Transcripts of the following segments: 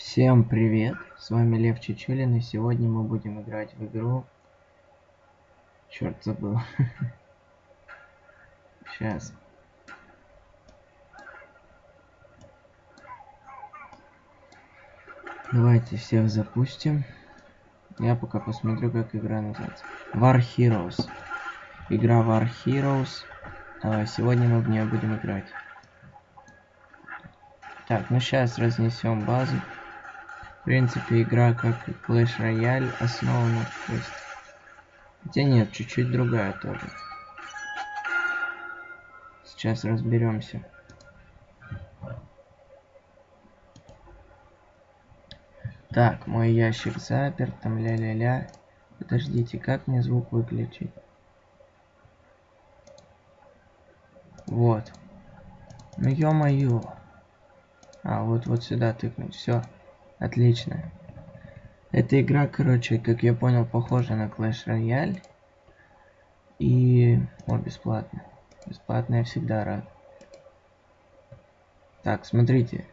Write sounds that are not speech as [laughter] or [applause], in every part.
Всем привет! С вами Лев Чечулин, и сегодня мы будем играть в игру... Черт, забыл. [laughs] Сейчас. Давайте всех запустим. Я пока посмотрю, как игра называется. War Heroes. Игра War Heroes. А, сегодня мы в нее будем играть. Так, ну сейчас разнесем базу. В принципе, игра как Clash Royale основана, то есть... Хотя нет, чуть-чуть другая тоже. Сейчас разберемся. Так, мой ящик заперт, там ля-ля-ля. Подождите, как мне звук выключить? Вот. Ну ё-моё. А, вот вот сюда тыкнуть. Все. Отлично. Эта игра, короче, как я понял, похожа на Clash Royale. И... О, бесплатно. Бесплатно я всегда рад. Так, смотрите.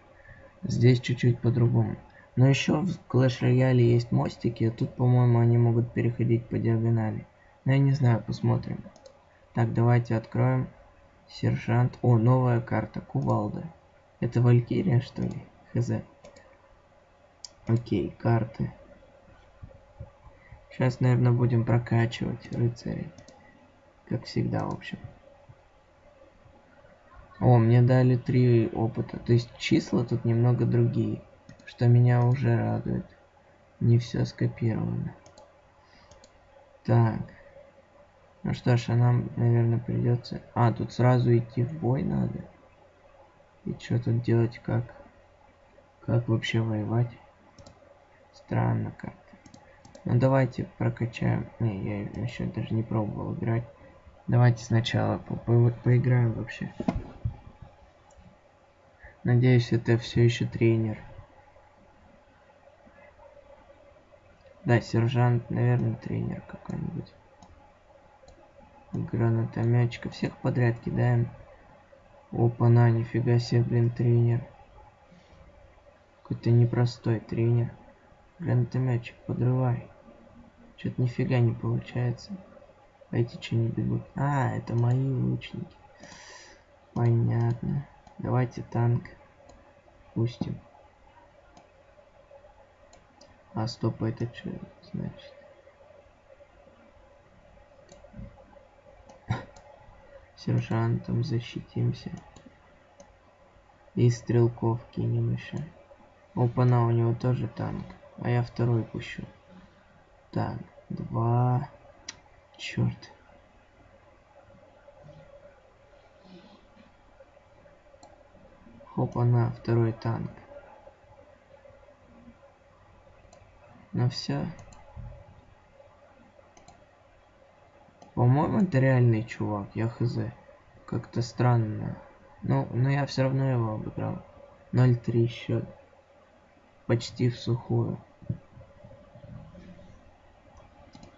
Здесь чуть-чуть по-другому. Но еще в Clash Royale есть мостики, а тут, по-моему, они могут переходить по диагонали. Но я не знаю, посмотрим. Так, давайте откроем. Сержант. О, новая карта. Кувалда. Это Валькирия, что ли? Хз. Окей, карты. Сейчас, наверное, будем прокачивать рыцарей. Как всегда, в общем. О, мне дали три опыта. То есть числа тут немного другие. Что меня уже радует. Не все скопировано. Так. Ну что ж, а нам, наверное, придется... А, тут сразу идти в бой надо. И что тут делать, как? Как вообще воевать? Странно как-то. Ну давайте прокачаем. Не, я еще даже не пробовал играть. Давайте сначала по по поиграем вообще. Надеюсь, это все еще тренер. Да, сержант, наверное, тренер какой-нибудь. Гранатометчика. Всех подряд кидаем. Опа, на, нифига себе, блин, тренер. Какой-то непростой тренер. Гранатометчик, подрывай. Что-то нифига не получается. Эти что не бегут? А, это мои лучники. Понятно. Давайте танк пустим. А, стоп, это что значит? [laughs] Сержантом защитимся. И стрелков кинем еще. Опа-на, у него тоже танк. А я второй пущу. Так, два. Черт. Хопа-на, второй танк. Ну все. По-моему, это реальный чувак, я хз. Как-то странно. Ну, но я все равно его обыграл. 0-3 счет. Почти в сухую.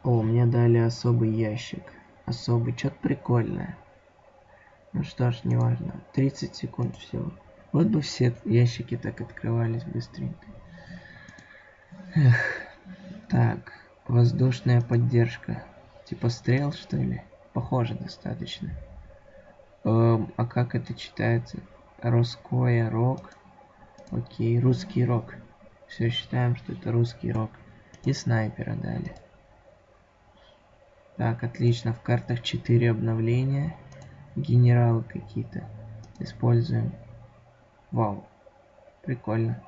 О, мне дали особый ящик. Особый, что-то прикольное. Ну что ж, неважно. 30 секунд всего. Вот бы все ящики так открывались быстренько. Эх. Так, воздушная поддержка. Типа стрел, что ли? Похоже достаточно. Эм, а как это читается? Роскоя рок. Окей, русский рок. Все считаем, что это русский рок. И снайпера дали. Так, отлично. В картах 4 обновления. Генералы какие-то. Используем. Вау. Прикольно.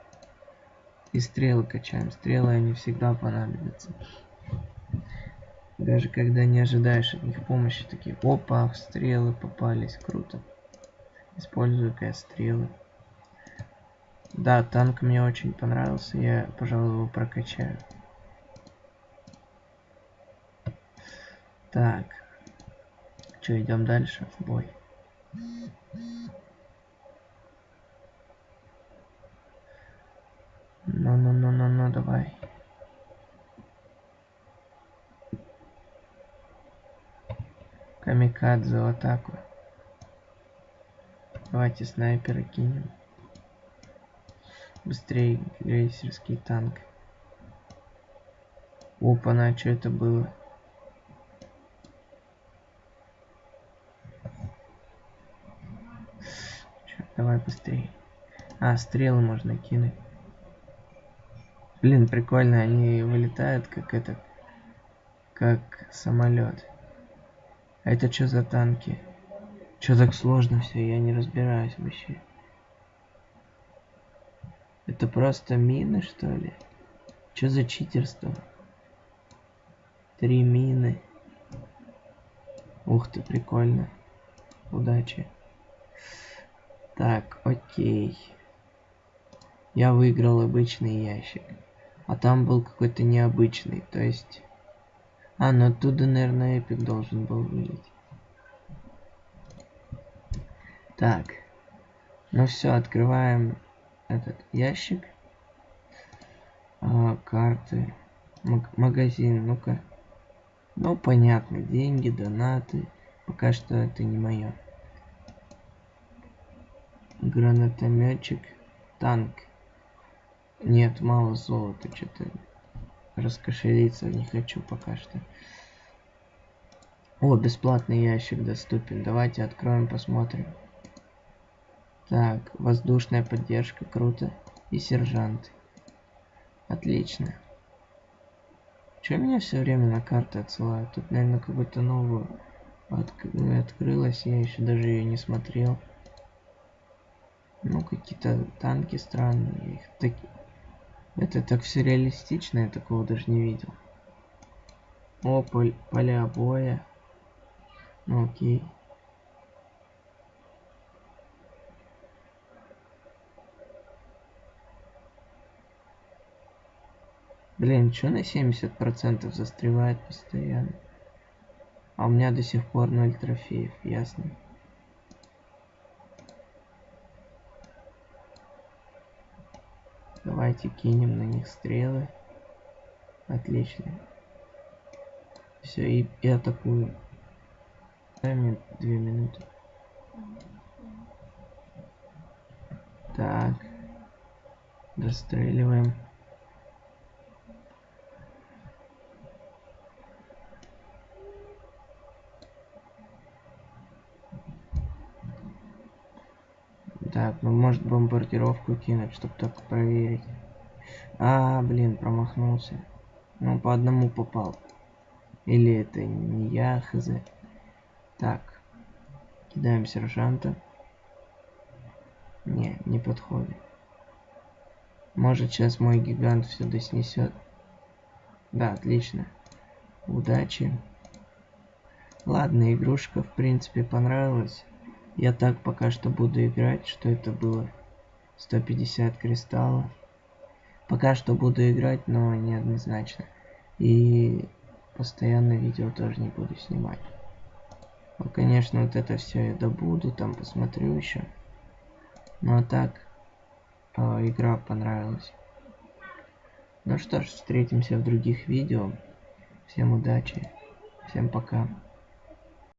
И стрелы качаем. Стрелы они всегда понадобятся. Даже когда не ожидаешь от них помощи, такие, опа, стрелы попались, круто. Использую-ка стрелы. Да, танк мне очень понравился, я, пожалуй, его прокачаю. Так. Что, идем дальше в бой? Ну-ну-ну-ну-ну, давай. Камикадзе в атаку. Давайте снайпера кинем. Быстрее, крейсерский танк. Опа, на что это было? Чё, давай быстрее. А, стрелы можно кинуть. Блин, прикольно, они вылетают как этот, как самолет. А это что за танки? Что так сложно все, я не разбираюсь вообще. Это просто мины, что ли? Что за читерство? Три мины. Ух ты, прикольно. Удачи. Так, окей. Я выиграл обычный ящик. А там был какой-то необычный, то есть... А, ну оттуда, наверное, эпик должен был вылить. Так. Ну все, открываем этот ящик. А, карты. Маг магазин, ну-ка. Ну, понятно, деньги, донаты. Пока что это не мое. Гранатометчик. Танк. Нет, мало золота, что-то раскошелиться не хочу пока что. О, бесплатный ящик доступен. Давайте откроем, посмотрим. Так, воздушная поддержка, круто. И сержант. Отлично. Че меня все время на карты отсылают? Тут, наверное, какую-то новую от... открылась, я еще даже ее не смотрел. Ну, какие-то танки странные. Их таки... Это так все реалистично, я такого даже не видел. О, пол... поля боя. Ну, окей. Блин, что на 70% застревает постоянно? А у меня до сих пор 0 трофеев, ясно. Давайте кинем на них стрелы. Отлично. Все, и, и атакуем. Дай мне две минуты. Так. Достреливаем. Так, ну может бомбардировку кинуть, чтобы только проверить. А, блин, промахнулся. Ну, по одному попал. Или это не я, хз. Так. Кидаем сержанта. Не, не подходит. Может сейчас мой гигант сюда снесет. Да, отлично. Удачи. Ладно, игрушка в принципе понравилась. Я так пока что буду играть, что это было 150 кристаллов. Пока что буду играть, но неоднозначно. И постоянно видео тоже не буду снимать. Ну, конечно, вот это все я добуду, там посмотрю еще. Ну а так, э, игра понравилась. Ну что ж, встретимся в других видео. Всем удачи, всем пока.